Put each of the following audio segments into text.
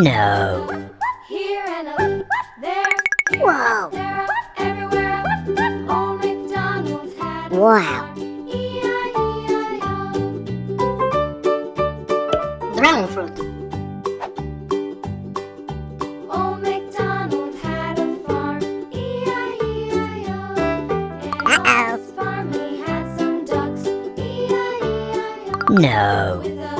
No. Here and a there. Whoa. Everywhere. Old McDonald's had wow. Dragon fruit. A No.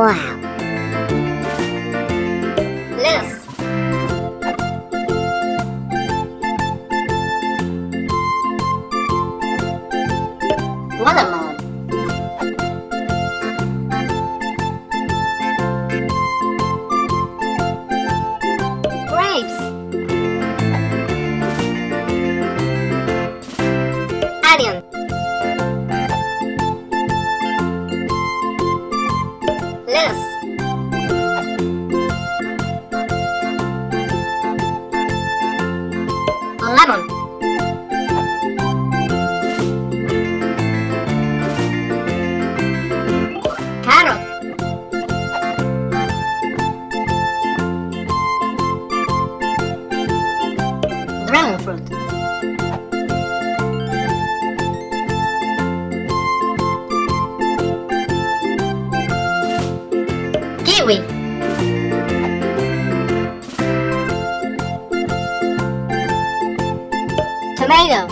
Wow. channel. Carrot. Dragon fruit. Kiwi. Tomato.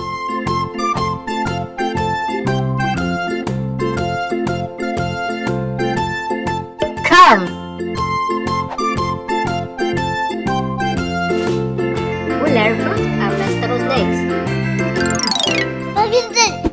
Corn. We learn fruit and vegetables next. What is it?